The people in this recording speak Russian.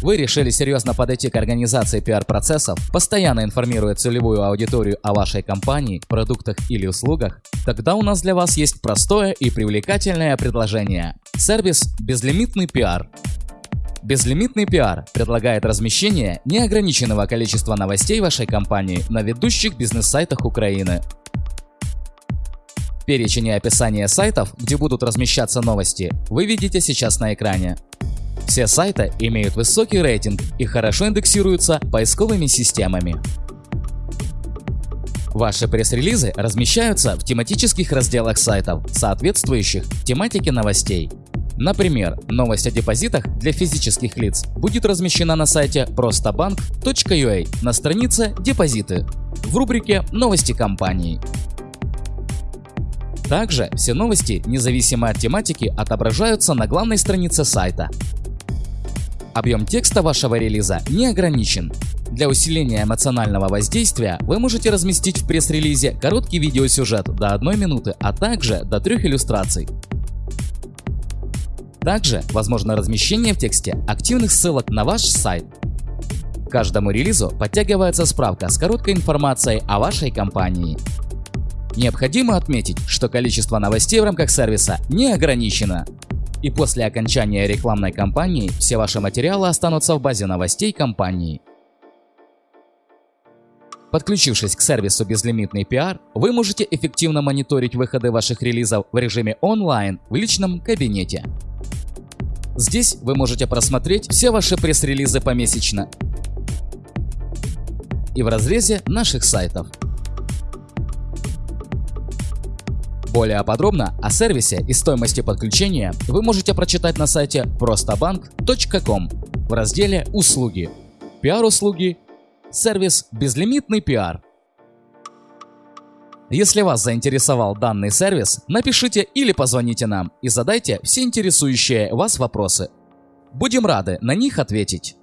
Вы решили серьезно подойти к организации пиар-процессов, постоянно информируя целевую аудиторию о вашей компании, продуктах или услугах? Тогда у нас для вас есть простое и привлекательное предложение. Сервис «Безлимитный пиар». Безлимитный пиар предлагает размещение неограниченного количества новостей вашей компании на ведущих бизнес-сайтах Украины. Перечень и описание сайтов, где будут размещаться новости, вы видите сейчас на экране. Все сайты имеют высокий рейтинг и хорошо индексируются поисковыми системами. Ваши пресс-релизы размещаются в тематических разделах сайтов, соответствующих тематике новостей. Например, новость о депозитах для физических лиц будет размещена на сайте простоbank.ua на странице «Депозиты» в рубрике «Новости компании». Также все новости, независимо от тематики, отображаются на главной странице сайта. Объем текста вашего релиза не ограничен. Для усиления эмоционального воздействия вы можете разместить в пресс-релизе короткий видеосюжет до 1 минуты, а также до трех иллюстраций. Также возможно размещение в тексте активных ссылок на ваш сайт. К каждому релизу подтягивается справка с короткой информацией о вашей компании. Необходимо отметить, что количество новостей в рамках сервиса не ограничено. И после окончания рекламной кампании все ваши материалы останутся в базе новостей компании. Подключившись к сервису «Безлимитный пиар», вы можете эффективно мониторить выходы ваших релизов в режиме онлайн в личном кабинете. Здесь вы можете просмотреть все ваши пресс-релизы помесячно и в разрезе наших сайтов. Более подробно о сервисе и стоимости подключения вы можете прочитать на сайте простоbank.com в разделе «Услуги». Пиар-услуги. Сервис «Безлимитный пиар». Если вас заинтересовал данный сервис, напишите или позвоните нам и задайте все интересующие вас вопросы. Будем рады на них ответить.